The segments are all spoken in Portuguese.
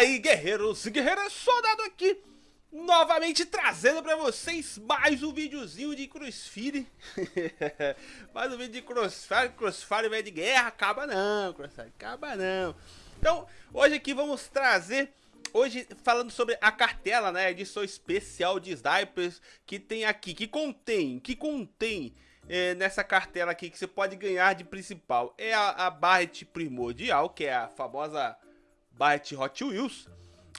aí, guerreiros e guerreiras, soldado aqui, novamente trazendo pra vocês mais um videozinho de Crossfire. mais um vídeo de Crossfire, Crossfire vai de guerra, acaba não, Crossfire, acaba não. Então, hoje aqui vamos trazer, hoje falando sobre a cartela, né, edição especial de Snipers, que tem aqui, que contém, que contém... É, nessa cartela aqui que você pode ganhar de principal é a, a Barret Primordial, que é a famosa Byte Hot Wheels.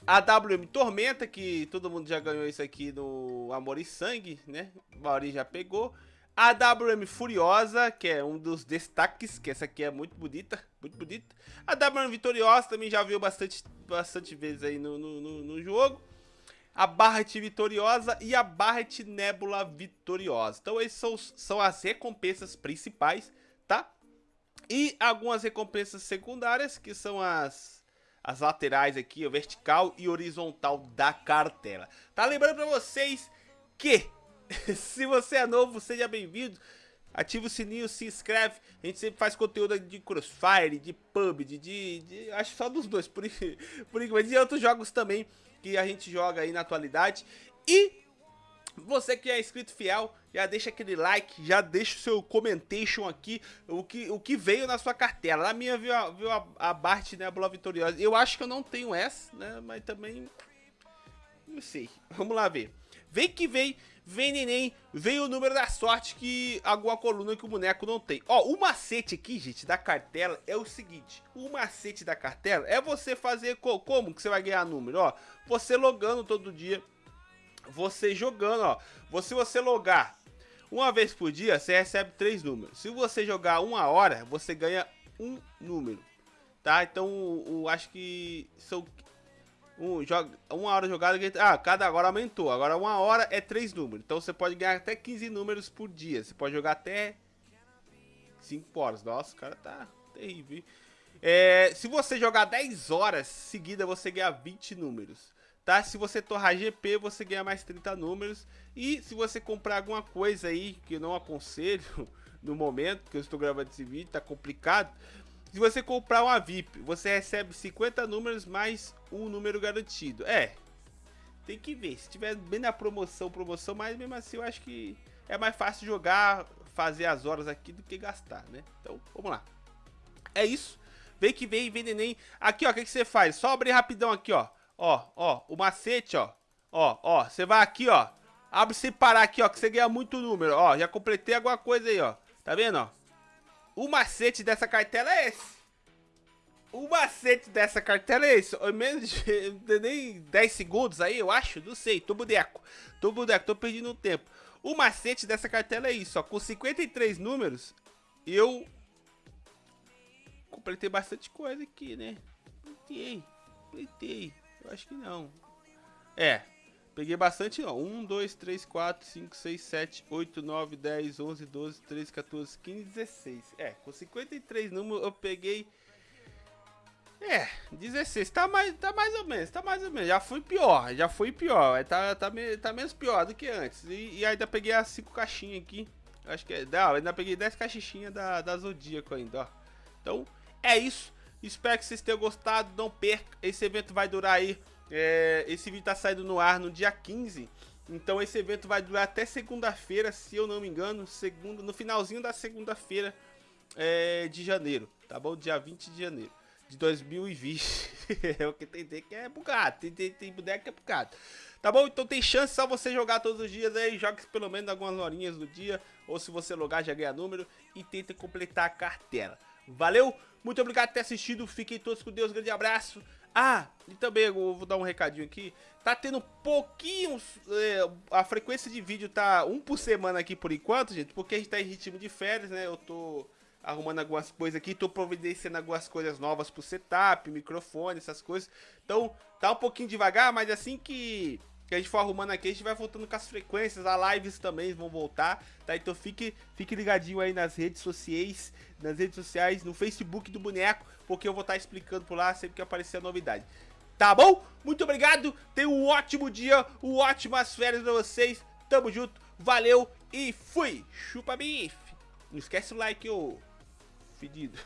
A WM Tormenta, que todo mundo já ganhou isso aqui no Amor e Sangue, né? O Mauri já pegou. A WM Furiosa, que é um dos destaques, que essa aqui é muito bonita, muito bonita. A WM Vitoriosa também já viu bastante, bastante vezes aí no, no, no, no jogo. A Barret Vitoriosa e a Barret Nebula Vitoriosa. Então esses são, são as recompensas principais, tá? E algumas recompensas secundárias, que são as as laterais aqui, vertical e horizontal da cartela. Tá lembrando pra vocês que, se você é novo, seja bem-vindo. Ativa o sininho, se inscreve. A gente sempre faz conteúdo de Crossfire, de PUBG, de, de acho só dos dois, por, por enquanto. E outros jogos também que a gente joga aí na atualidade. E você que é inscrito fiel, já deixa aquele like, já deixa o seu comentation aqui, o que, o que veio na sua cartela. Na minha viu a, a, a Bart né, Vitoriosa. Eu acho que eu não tenho essa, né? Mas também... Não sei. Vamos lá ver. Vem que vem, vem neném, vem o número da sorte que alguma coluna que o boneco não tem. Ó, o macete aqui, gente, da cartela é o seguinte. O macete da cartela é você fazer... Como que você vai ganhar número? Ó, você logando todo dia você jogando, ó. Se você logar uma vez por dia, você recebe três números. Se você jogar uma hora, você ganha um número, tá? Então, o, acho que são um, joga, uma hora jogada, ah, cada hora aumentou. Agora uma hora é três números. Então você pode ganhar até 15 números por dia. Você pode jogar até 5 horas. Nossa, o cara tá terrível. É, se você jogar 10 horas seguida, você ganha 20 números tá? Se você torrar GP, você ganha mais 30 números. E se você comprar alguma coisa aí, que eu não aconselho no momento que eu estou gravando esse vídeo, tá complicado. Se você comprar uma VIP, você recebe 50 números mais um número garantido. É, tem que ver. Se tiver bem na promoção, promoção, mas mesmo assim eu acho que é mais fácil jogar, fazer as horas aqui do que gastar, né? Então, vamos lá. É isso. Vem que vem, vem neném. Aqui, ó, o que, que você faz? Só abrir rapidão aqui, ó. Ó, ó, o macete, ó. Ó, ó, você vai aqui, ó. Abre sem parar aqui, ó, que você ganha muito número. Ó, já completei alguma coisa aí, ó. Tá vendo, ó? O macete dessa cartela é esse. O macete dessa cartela é esse. Em menos de nem 10 segundos aí, eu acho. Não sei, tô boneco. Tô boneco, tô perdendo tempo. O macete dessa cartela é isso, ó. Com 53 números, eu completei bastante coisa aqui, né? Completei, completei. Eu acho que não. É. Peguei bastante, ó. 1, 2, 3, 4, 5, 6, 7, 8, 9, 10, 11, 12, 13, 14, 15, 16. É, com 53 números eu peguei... É, 16. Tá mais, tá mais ou menos, tá mais ou menos. Já foi pior, já foi pior. Tá, tá, tá menos pior do que antes. E, e ainda peguei as 5 caixinhas aqui. Acho que é... Não, ainda peguei 10 caixinhas da, da Zodíaco ainda, ó. Então, é isso. Espero que vocês tenham gostado. Não perca. Esse evento vai durar aí. É, esse vídeo tá saindo no ar no dia 15. Então esse evento vai durar até segunda-feira, se eu não me engano. Segunda, no finalzinho da segunda-feira é, de janeiro. Tá bom? Dia 20 de janeiro de 2020. é o que tem, que é bugado. Tem, tem, tem boneco que é bugado. Tá bom? Então tem chance só você jogar todos os dias aí. Jogue pelo menos algumas horinhas do dia. Ou se você logar, já ganha número. E tenta completar a cartela. Valeu? Muito obrigado por ter assistido. Fiquem todos com Deus. Grande abraço. Ah, e também eu vou dar um recadinho aqui. Tá tendo pouquinhos. É, a frequência de vídeo tá um por semana aqui por enquanto, gente. Porque a gente tá em ritmo de férias, né? Eu tô arrumando algumas coisas aqui. Tô providenciando algumas coisas novas pro setup, microfone, essas coisas. Então, tá um pouquinho devagar, mas assim que que a gente for arrumando aqui, a gente vai voltando com as frequências, as lives também vão voltar, tá? Então fique, fique ligadinho aí nas redes sociais, nas redes sociais, no Facebook do Boneco, porque eu vou estar tá explicando por lá sempre que aparecer a novidade. Tá bom? Muito obrigado, tenha um ótimo dia, um ótimas férias pra vocês, tamo junto, valeu e fui! Chupa bife! Não esquece o like, ô fedido.